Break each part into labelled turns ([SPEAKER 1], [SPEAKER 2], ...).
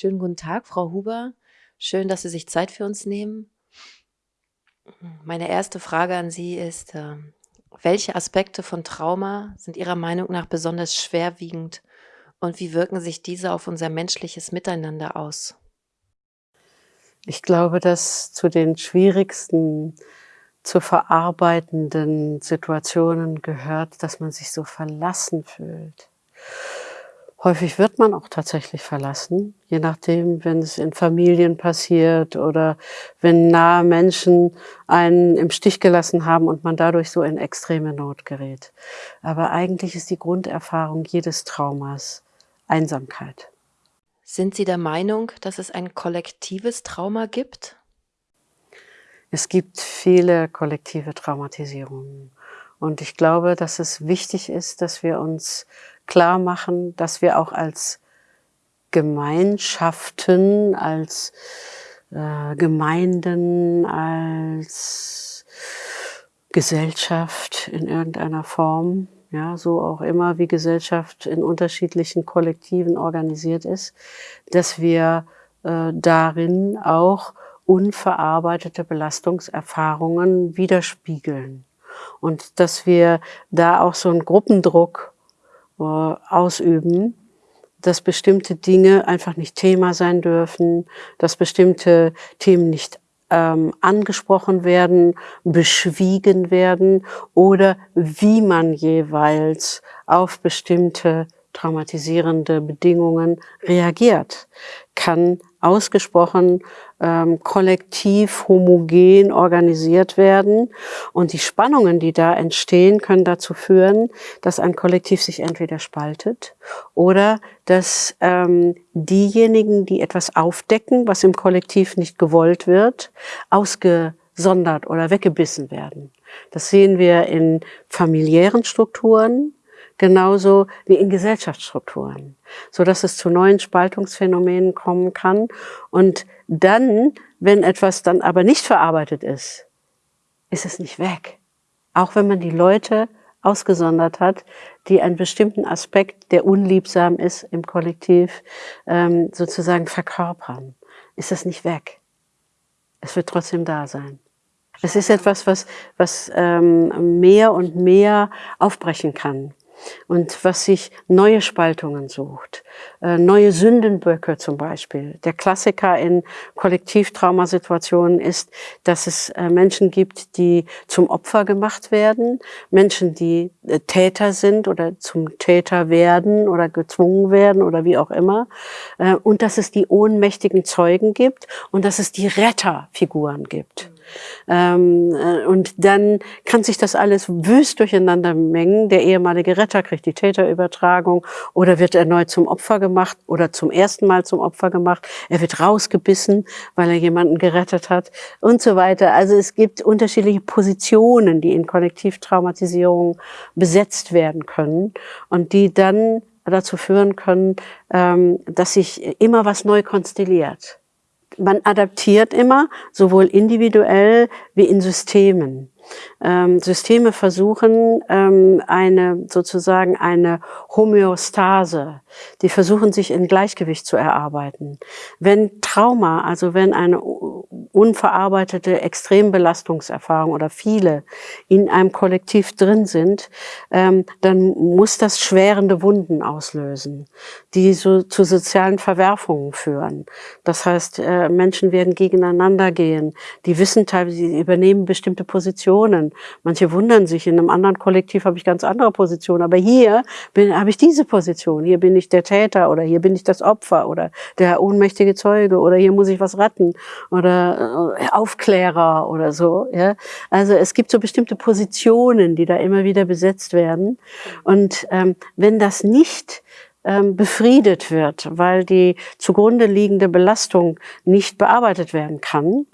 [SPEAKER 1] Schönen guten Tag, Frau Huber. Schön, dass Sie sich Zeit für uns nehmen. Meine erste Frage an Sie ist, ähm, welche Aspekte von Trauma sind Ihrer Meinung nach besonders schwerwiegend und wie wirken sich diese auf unser menschliches Miteinander aus?
[SPEAKER 2] Ich glaube, dass zu den schwierigsten zu verarbeitenden Situationen gehört, dass man sich so verlassen fühlt. Häufig wird man auch tatsächlich verlassen, je nachdem, wenn es in Familien passiert oder wenn nahe Menschen einen im Stich gelassen haben und man dadurch so in extreme Not gerät. Aber eigentlich ist die Grunderfahrung jedes Traumas Einsamkeit.
[SPEAKER 1] Sind Sie der Meinung, dass es ein kollektives Trauma gibt?
[SPEAKER 2] Es gibt viele kollektive Traumatisierungen. Und ich glaube, dass es wichtig ist, dass wir uns klar machen, dass wir auch als Gemeinschaften, als äh, Gemeinden, als Gesellschaft in irgendeiner Form, ja, so auch immer wie Gesellschaft in unterschiedlichen Kollektiven organisiert ist, dass wir äh, darin auch unverarbeitete Belastungserfahrungen widerspiegeln. Und dass wir da auch so einen Gruppendruck ausüben, dass bestimmte Dinge einfach nicht Thema sein dürfen, dass bestimmte Themen nicht ähm, angesprochen werden, beschwiegen werden oder wie man jeweils auf bestimmte traumatisierende Bedingungen reagiert, kann ausgesprochen ähm, kollektiv homogen organisiert werden. Und die Spannungen, die da entstehen, können dazu führen, dass ein Kollektiv sich entweder spaltet oder dass ähm, diejenigen, die etwas aufdecken, was im Kollektiv nicht gewollt wird, ausgesondert oder weggebissen werden. Das sehen wir in familiären Strukturen, genauso wie in Gesellschaftsstrukturen, so dass es zu neuen Spaltungsphänomenen kommen kann. Und dann, wenn etwas dann aber nicht verarbeitet ist, ist es nicht weg. Auch wenn man die Leute ausgesondert hat, die einen bestimmten Aspekt, der unliebsam ist im Kollektiv, ähm, sozusagen verkörpern, ist es nicht weg. Es wird trotzdem da sein. Es ist etwas, was, was ähm, mehr und mehr aufbrechen kann und was sich neue Spaltungen sucht, äh, neue Sündenböcke zum Beispiel. Der Klassiker in Kollektivtraumasituationen ist, dass es äh, Menschen gibt, die zum Opfer gemacht werden, Menschen, die äh, Täter sind oder zum Täter werden oder gezwungen werden oder wie auch immer, und dass es die ohnmächtigen Zeugen gibt und dass es die Retterfiguren gibt. Ähm, äh, und dann kann sich das alles wüst durcheinander mengen. Der ehemalige Retter kriegt die Täterübertragung oder wird erneut zum Opfer gemacht oder zum ersten Mal zum Opfer gemacht. Er wird rausgebissen, weil er jemanden gerettet hat und so weiter. Also es gibt unterschiedliche Positionen, die in Kollektivtraumatisierung besetzt werden können und die dann dazu führen können, ähm, dass sich immer was neu konstelliert man adaptiert immer, sowohl individuell wie in Systemen. Ähm, Systeme versuchen ähm, eine sozusagen eine Homöostase. Die versuchen sich in Gleichgewicht zu erarbeiten. Wenn Trauma, also wenn eine unverarbeitete Extrembelastungserfahrung oder viele in einem Kollektiv drin sind, ähm, dann muss das schwerende Wunden auslösen, die so zu sozialen Verwerfungen führen. Das heißt, äh, Menschen werden gegeneinander gehen. Die wissen teilweise, sie übernehmen bestimmte Positionen. Manche wundern sich, in einem anderen Kollektiv habe ich ganz andere Positionen, aber hier habe ich diese Position. Hier bin ich der Täter oder hier bin ich das Opfer oder der ohnmächtige Zeuge oder hier muss ich was retten oder Aufklärer oder so. Ja? Also es gibt so bestimmte Positionen, die da immer wieder besetzt werden. Und ähm, wenn das nicht ähm, befriedet wird, weil die zugrunde liegende Belastung nicht bearbeitet werden kann,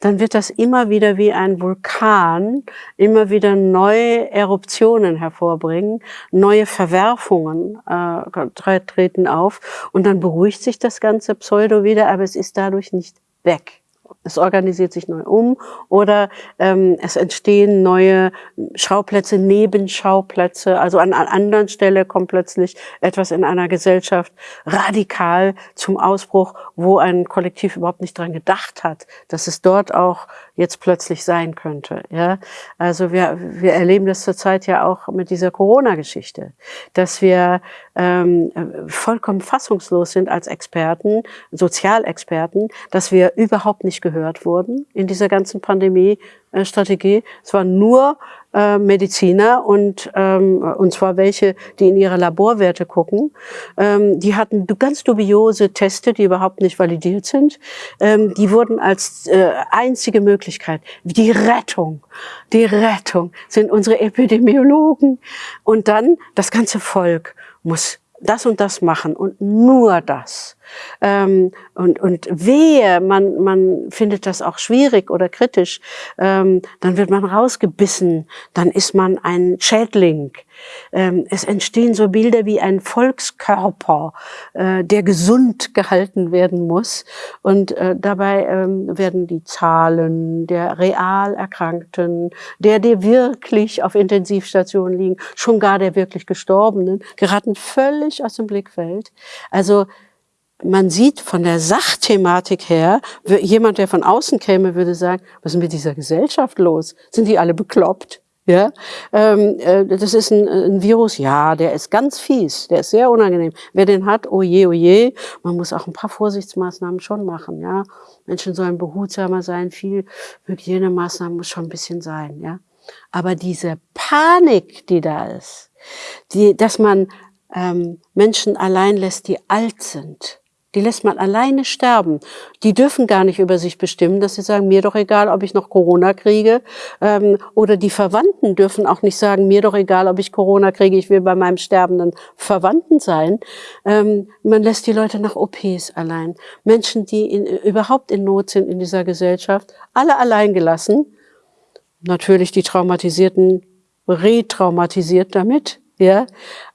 [SPEAKER 2] dann wird das immer wieder wie ein Vulkan, immer wieder neue Eruptionen hervorbringen, neue Verwerfungen äh, treten auf und dann beruhigt sich das ganze Pseudo wieder, aber es ist dadurch nicht weg. Es organisiert sich neu um oder ähm, es entstehen neue Schauplätze, Nebenschauplätze. Also an einer anderen Stelle kommt plötzlich etwas in einer Gesellschaft radikal zum Ausbruch, wo ein Kollektiv überhaupt nicht dran gedacht hat, dass es dort auch jetzt plötzlich sein könnte. Ja, also wir, wir erleben das zurzeit ja auch mit dieser Corona-Geschichte, dass wir ähm, vollkommen fassungslos sind als Experten, Sozialexperten, dass wir überhaupt nicht gehört wurden in dieser ganzen Pandemie-Strategie. Es war nur äh, Mediziner und, ähm, und zwar welche, die in ihre Laborwerte gucken. Ähm, die hatten ganz dubiose Teste, die überhaupt nicht validiert sind. Ähm, die wurden als äh, einzige Möglichkeit, die Rettung, die Rettung sind unsere Epidemiologen. Und dann das ganze Volk muss das und das machen und nur das. Ähm, und, und wehe, man, man findet das auch schwierig oder kritisch, ähm, dann wird man rausgebissen, dann ist man ein Schädling. Ähm, es entstehen so Bilder wie ein Volkskörper, äh, der gesund gehalten werden muss. Und äh, dabei ähm, werden die Zahlen der real Erkrankten, der, der wirklich auf Intensivstationen liegen, schon gar der wirklich Gestorbenen, geraten völlig aus dem Blickfeld. Also man sieht von der Sachthematik her, jemand, der von außen käme, würde sagen, was ist mit dieser Gesellschaft los? Sind die alle bekloppt? Ja, ähm, äh, das ist ein, ein, Virus, ja, der ist ganz fies, der ist sehr unangenehm. Wer den hat, oh je, oh je, man muss auch ein paar Vorsichtsmaßnahmen schon machen, ja. Menschen sollen behutsamer sein, viel Hygienemaßnahmen muss schon ein bisschen sein, ja. Aber diese Panik, die da ist, die, dass man ähm, Menschen allein lässt, die alt sind, die lässt man alleine sterben. Die dürfen gar nicht über sich bestimmen, dass sie sagen, mir doch egal, ob ich noch Corona kriege. Ähm, oder die Verwandten dürfen auch nicht sagen, mir doch egal, ob ich Corona kriege, ich will bei meinem sterbenden Verwandten sein. Ähm, man lässt die Leute nach OPs allein. Menschen, die in, überhaupt in Not sind in dieser Gesellschaft, alle allein gelassen. Natürlich die Traumatisierten retraumatisiert damit, ja.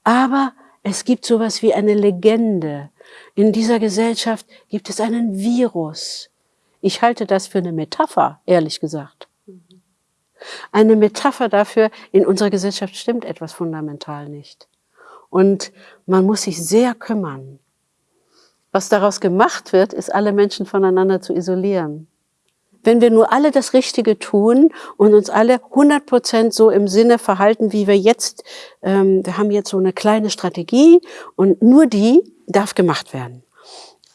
[SPEAKER 2] Aber es gibt sowas wie eine Legende in dieser Gesellschaft gibt es einen Virus. Ich halte das für eine Metapher, ehrlich gesagt. Eine Metapher dafür, in unserer Gesellschaft stimmt etwas fundamental nicht. Und man muss sich sehr kümmern. Was daraus gemacht wird, ist, alle Menschen voneinander zu isolieren. Wenn wir nur alle das Richtige tun und uns alle 100 Prozent so im Sinne verhalten, wie wir jetzt, ähm, wir haben jetzt so eine kleine Strategie und nur die darf gemacht werden.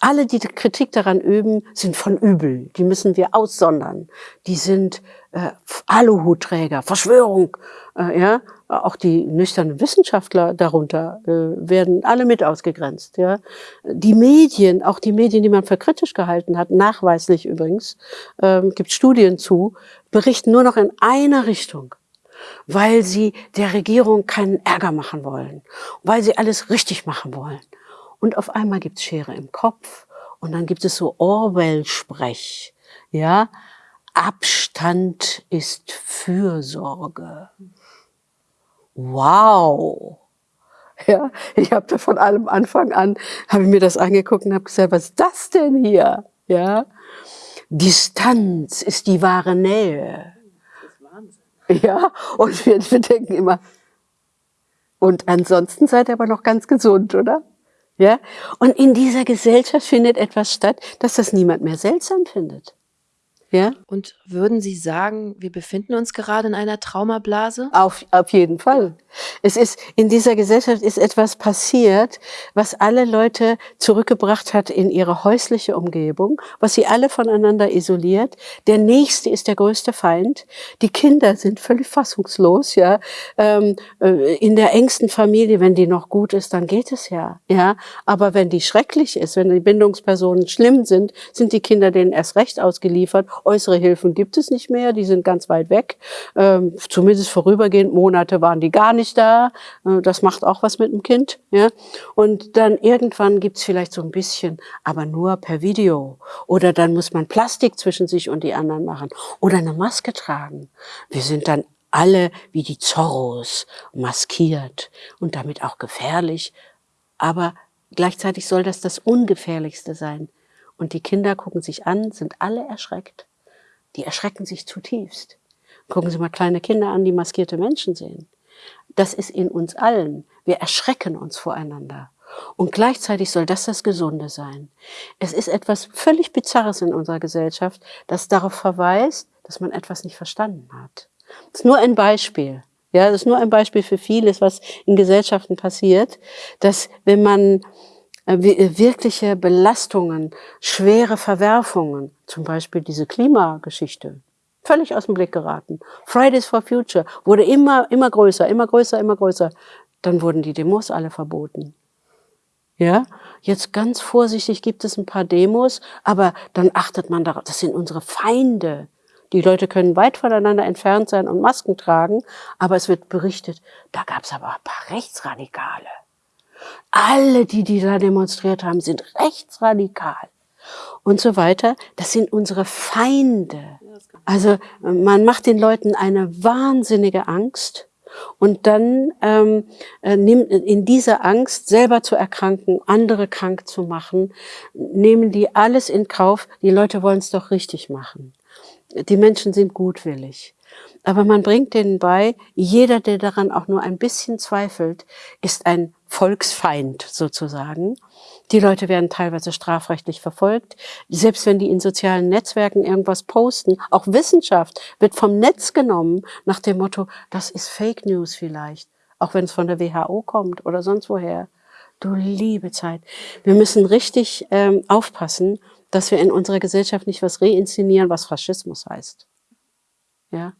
[SPEAKER 2] Alle, die Kritik daran üben, sind von übel. Die müssen wir aussondern. Die sind äh, Aluhutträger, Verschwörung. Äh, ja, auch die nüchternen Wissenschaftler darunter äh, werden alle mit ausgegrenzt. Ja, die Medien, auch die Medien, die man für kritisch gehalten hat, nachweislich übrigens, ähm, gibt Studien zu, berichten nur noch in einer Richtung weil sie der Regierung keinen Ärger machen wollen, weil sie alles richtig machen wollen. Und auf einmal gibt's Schere im Kopf und dann gibt es so Orwell-Sprech. Ja, Abstand ist Fürsorge. Wow. Ja, ich habe da von allem Anfang an, habe ich mir das angeguckt und habe gesagt, was ist das denn hier? Ja, Distanz ist die wahre Nähe. Ja, und wir, wir denken immer, und ansonsten seid ihr aber noch ganz gesund, oder? Ja? Und in dieser Gesellschaft findet etwas statt, dass das niemand mehr seltsam findet.
[SPEAKER 1] Ja? Und würden Sie sagen, wir befinden uns gerade in einer Traumablase?
[SPEAKER 2] Auf, auf jeden Fall. Es ist, in dieser Gesellschaft ist etwas passiert, was alle Leute zurückgebracht hat in ihre häusliche Umgebung, was sie alle voneinander isoliert. Der Nächste ist der größte Feind. Die Kinder sind völlig fassungslos, ja. Ähm, äh, in der engsten Familie, wenn die noch gut ist, dann geht es ja, ja. Aber wenn die schrecklich ist, wenn die Bindungspersonen schlimm sind, sind die Kinder denen erst recht ausgeliefert Äußere Hilfen gibt es nicht mehr, die sind ganz weit weg. Ähm, zumindest vorübergehend Monate waren die gar nicht da. Äh, das macht auch was mit dem Kind. Ja? Und dann irgendwann gibt's vielleicht so ein bisschen, aber nur per Video. Oder dann muss man Plastik zwischen sich und die anderen machen. Oder eine Maske tragen. Wir sind dann alle wie die Zorros maskiert und damit auch gefährlich. Aber gleichzeitig soll das das Ungefährlichste sein. Und die Kinder gucken sich an, sind alle erschreckt. Die erschrecken sich zutiefst. Gucken Sie mal kleine Kinder an, die maskierte Menschen sehen. Das ist in uns allen. Wir erschrecken uns voreinander. Und gleichzeitig soll das das Gesunde sein. Es ist etwas völlig Bizarres in unserer Gesellschaft, das darauf verweist, dass man etwas nicht verstanden hat. Das ist nur ein Beispiel. Ja, das ist nur ein Beispiel für vieles, was in Gesellschaften passiert, dass wenn man äh, äh, wirkliche Belastungen, schwere Verwerfungen, zum Beispiel diese Klimageschichte, völlig aus dem Blick geraten. Fridays for Future wurde immer, immer größer, immer größer, immer größer. Dann wurden die Demos alle verboten. Ja, jetzt ganz vorsichtig gibt es ein paar Demos, aber dann achtet man darauf, das sind unsere Feinde. Die Leute können weit voneinander entfernt sein und Masken tragen, aber es wird berichtet, da gab es aber ein paar Rechtsradikale. Alle, die, die da demonstriert haben, sind rechtsradikal und so weiter. Das sind unsere Feinde. Also man macht den Leuten eine wahnsinnige Angst und dann ähm, äh, nimmt in dieser Angst, selber zu erkranken, andere krank zu machen, nehmen die alles in Kauf. Die Leute wollen es doch richtig machen. Die Menschen sind gutwillig. Aber man bringt denen bei, jeder, der daran auch nur ein bisschen zweifelt, ist ein Volksfeind sozusagen. Die Leute werden teilweise strafrechtlich verfolgt. Selbst wenn die in sozialen Netzwerken irgendwas posten, auch Wissenschaft wird vom Netz genommen nach dem Motto, das ist Fake News vielleicht, auch wenn es von der WHO kommt oder sonst woher. Du liebe Zeit. Wir müssen richtig ähm, aufpassen, dass wir in unserer Gesellschaft nicht was reinszenieren, was Faschismus heißt. Ja,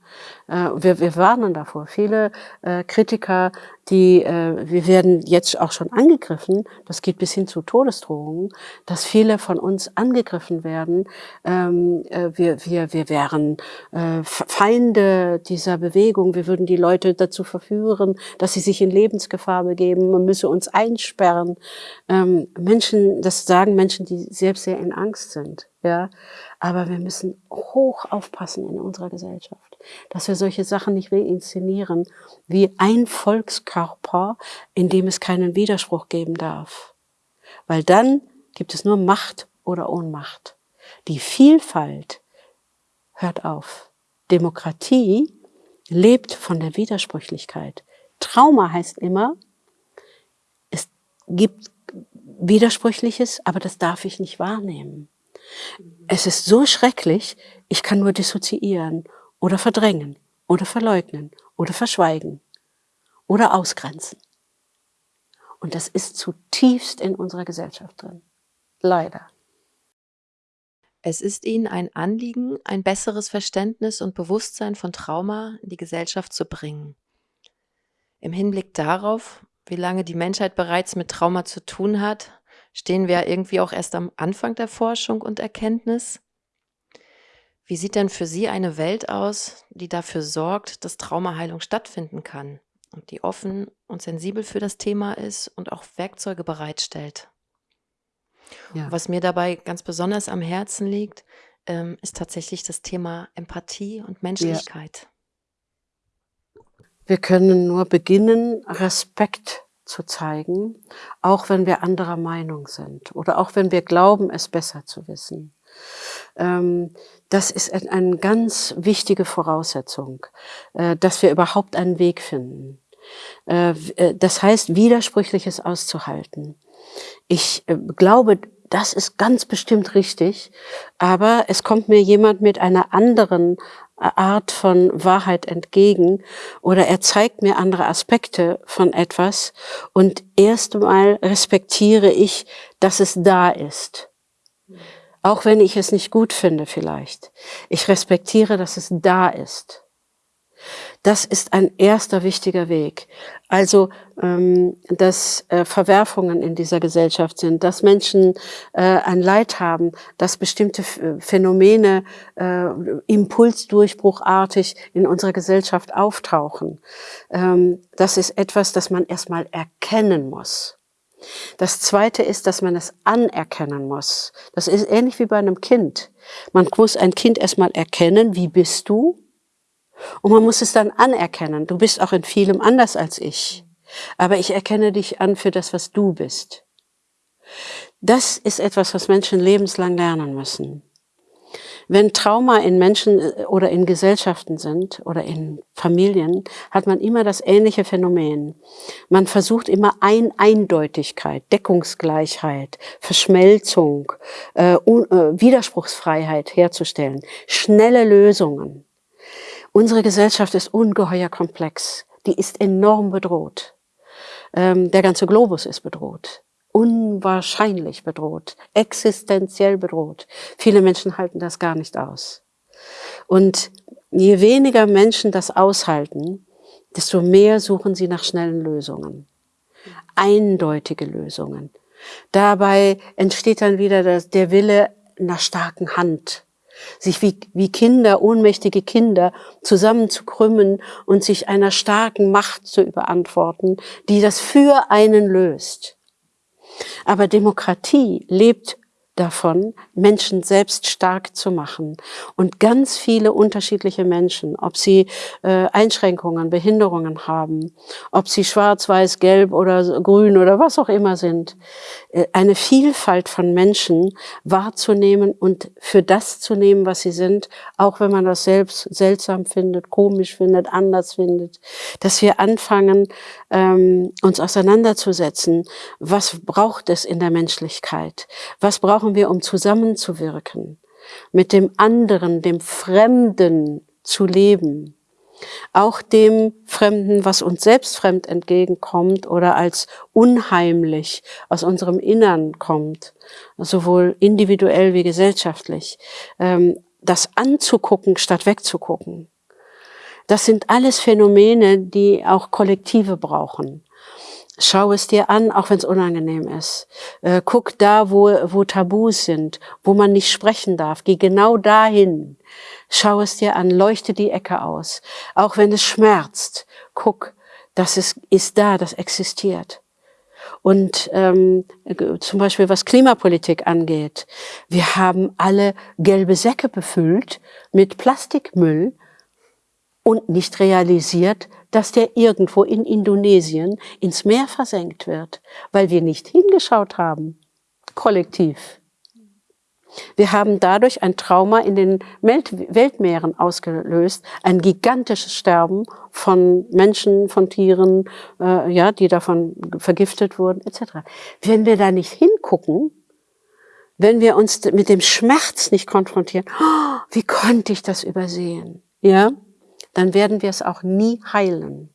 [SPEAKER 2] äh, wir, wir warnen davor. Viele äh, Kritiker, die, äh, wir werden jetzt auch schon angegriffen, das geht bis hin zu Todesdrohungen, dass viele von uns angegriffen werden. Ähm, äh, wir, wir, wir wären äh, Feinde dieser Bewegung, wir würden die Leute dazu verführen, dass sie sich in Lebensgefahr begeben, man müsse uns einsperren. Ähm, Menschen, das sagen Menschen, die selbst sehr in Angst sind. Ja, aber wir müssen hoch aufpassen in unserer Gesellschaft, dass wir solche Sachen nicht reinszenieren wie ein Volkskörper, in dem es keinen Widerspruch geben darf. Weil dann gibt es nur Macht oder Ohnmacht. Die Vielfalt hört auf. Demokratie lebt von der Widersprüchlichkeit. Trauma heißt immer, es gibt Widersprüchliches, aber das darf ich nicht wahrnehmen. Es ist so schrecklich, ich kann nur dissoziieren oder verdrängen oder verleugnen oder verschweigen oder ausgrenzen. Und das ist zutiefst in unserer Gesellschaft drin. Leider.
[SPEAKER 1] Es ist Ihnen ein Anliegen, ein besseres Verständnis und Bewusstsein von Trauma in die Gesellschaft zu bringen. Im Hinblick darauf, wie lange die Menschheit bereits mit Trauma zu tun hat, stehen wir irgendwie auch erst am Anfang der Forschung und Erkenntnis. Wie sieht denn für Sie eine Welt aus, die dafür sorgt, dass Traumaheilung stattfinden kann und die offen und sensibel für das Thema ist und auch Werkzeuge bereitstellt? Ja. Was mir dabei ganz besonders am Herzen liegt, ähm, ist tatsächlich das Thema Empathie und Menschlichkeit.
[SPEAKER 2] Ja. Wir können nur beginnen, Respekt zu zeigen, auch wenn wir anderer Meinung sind oder auch wenn wir glauben, es besser zu wissen. Ähm, das ist eine ganz wichtige Voraussetzung, äh, dass wir überhaupt einen Weg finden. Äh, äh, das heißt, Widersprüchliches auszuhalten. Ich glaube, das ist ganz bestimmt richtig, aber es kommt mir jemand mit einer anderen Art von Wahrheit entgegen oder er zeigt mir andere Aspekte von etwas und erst einmal respektiere ich, dass es da ist. Auch wenn ich es nicht gut finde vielleicht. Ich respektiere, dass es da ist. Das ist ein erster wichtiger Weg. Also, ähm, dass äh, Verwerfungen in dieser Gesellschaft sind, dass Menschen äh, ein Leid haben, dass bestimmte Phänomene äh, impulsdurchbruchartig in unserer Gesellschaft auftauchen. Ähm, das ist etwas, das man erstmal erkennen muss. Das zweite ist, dass man es anerkennen muss. Das ist ähnlich wie bei einem Kind. Man muss ein Kind erstmal erkennen, wie bist du? Und man muss es dann anerkennen. Du bist auch in vielem anders als ich. Aber ich erkenne dich an für das, was du bist. Das ist etwas, was Menschen lebenslang lernen müssen. Wenn Trauma in Menschen äh, oder in Gesellschaften sind oder in Familien, hat man immer das ähnliche Phänomen. Man versucht immer ein Eindeutigkeit, Deckungsgleichheit, Verschmelzung, äh, äh, Widerspruchsfreiheit herzustellen, schnelle Lösungen. Unsere Gesellschaft ist ungeheuer komplex. Die ist enorm bedroht. Ähm, der ganze Globus ist bedroht unwahrscheinlich bedroht, existenziell bedroht. Viele Menschen halten das gar nicht aus. Und je weniger Menschen das aushalten, desto mehr suchen sie nach schnellen Lösungen. Eindeutige Lösungen. Dabei entsteht dann wieder der Wille nach starken Hand, sich wie, wie Kinder, ohnmächtige Kinder zusammenzukrümmen und sich einer starken Macht zu überantworten, die das für einen löst. Aber Demokratie lebt davon, Menschen selbst stark zu machen. Und ganz viele unterschiedliche Menschen, ob sie äh, Einschränkungen, Behinderungen haben, ob sie schwarz, weiß, gelb oder grün oder was auch immer sind, äh, eine Vielfalt von Menschen wahrzunehmen und für das zu nehmen, was sie sind, auch wenn man das selbst seltsam findet, komisch findet, anders findet, dass wir anfangen, ähm, uns auseinanderzusetzen, was braucht es in der Menschlichkeit, was braucht brauchen wir, um zusammenzuwirken, mit dem anderen, dem Fremden zu leben. Auch dem Fremden, was uns selbst fremd entgegenkommt oder als unheimlich aus unserem Innern kommt, sowohl individuell wie gesellschaftlich, ähm, das anzugucken statt wegzugucken. Das sind alles Phänomene, die auch Kollektive brauchen. Schau es dir an, auch wenn es unangenehm ist. Äh, guck da, wo, wo Tabus sind, wo man nicht sprechen darf. Geh genau dahin. Schau es dir an, leuchte die Ecke aus. Auch wenn es schmerzt, guck, das ist, ist da, das existiert. Und ähm, zum Beispiel was Klimapolitik angeht, wir haben alle gelbe Säcke befüllt mit Plastikmüll und nicht realisiert, dass der irgendwo in Indonesien ins Meer versenkt wird, weil wir nicht hingeschaut haben, kollektiv. Wir haben dadurch ein Trauma in den Weltmeeren ausgelöst, ein gigantisches Sterben von Menschen, von Tieren, äh, ja, die davon vergiftet wurden, etc. Wenn wir da nicht hingucken, wenn wir uns mit dem Schmerz nicht konfrontieren, oh, wie konnte ich das übersehen? Ja, dann werden wir es auch nie heilen.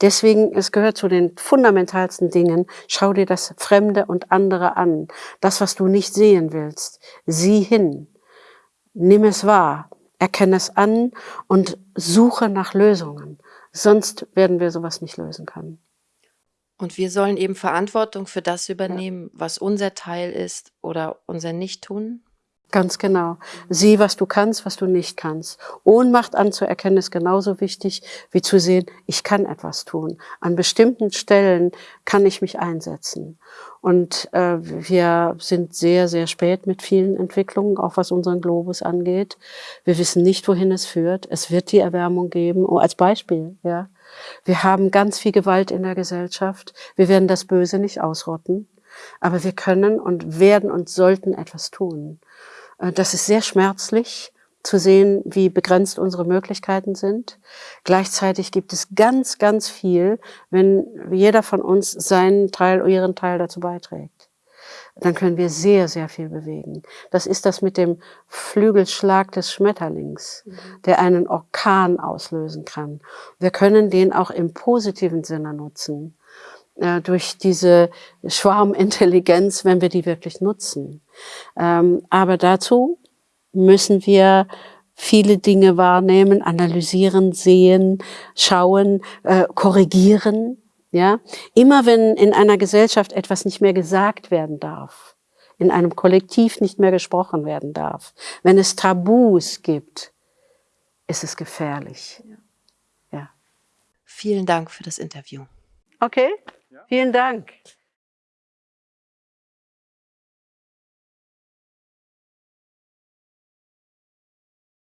[SPEAKER 2] Deswegen, es gehört zu den fundamentalsten Dingen, schau dir das Fremde und andere an. Das, was du nicht sehen willst, sieh hin. Nimm es wahr, erkenne es an und suche nach Lösungen. Sonst werden wir sowas nicht lösen können.
[SPEAKER 1] Und wir sollen eben Verantwortung für das übernehmen, ja. was unser Teil ist oder unser Nichttun?
[SPEAKER 2] Ganz genau. Sieh, was du kannst, was du nicht kannst. Ohnmacht anzuerkennen ist genauso wichtig, wie zu sehen, ich kann etwas tun. An bestimmten Stellen kann ich mich einsetzen. Und äh, wir sind sehr, sehr spät mit vielen Entwicklungen, auch was unseren Globus angeht. Wir wissen nicht, wohin es führt. Es wird die Erwärmung geben. Oh, als Beispiel, ja. Wir haben ganz viel Gewalt in der Gesellschaft. Wir werden das Böse nicht ausrotten. Aber wir können und werden und sollten etwas tun. Äh, das ist sehr schmerzlich zu sehen, wie begrenzt unsere Möglichkeiten sind. Gleichzeitig gibt es ganz, ganz viel, wenn jeder von uns seinen Teil, oder ihren Teil dazu beiträgt. Dann können wir sehr, sehr viel bewegen. Das ist das mit dem Flügelschlag des Schmetterlings, mhm. der einen Orkan auslösen kann. Wir können den auch im positiven Sinne nutzen durch diese Schwarmintelligenz, wenn wir die wirklich nutzen. Ähm, aber dazu müssen wir viele Dinge wahrnehmen, analysieren, sehen, schauen, äh, korrigieren. Ja, immer wenn in einer Gesellschaft etwas nicht mehr gesagt werden darf, in einem Kollektiv nicht mehr gesprochen werden darf, wenn es Tabus gibt, ist es gefährlich. Ja.
[SPEAKER 1] Vielen Dank für das Interview.
[SPEAKER 2] Okay. Vielen Dank.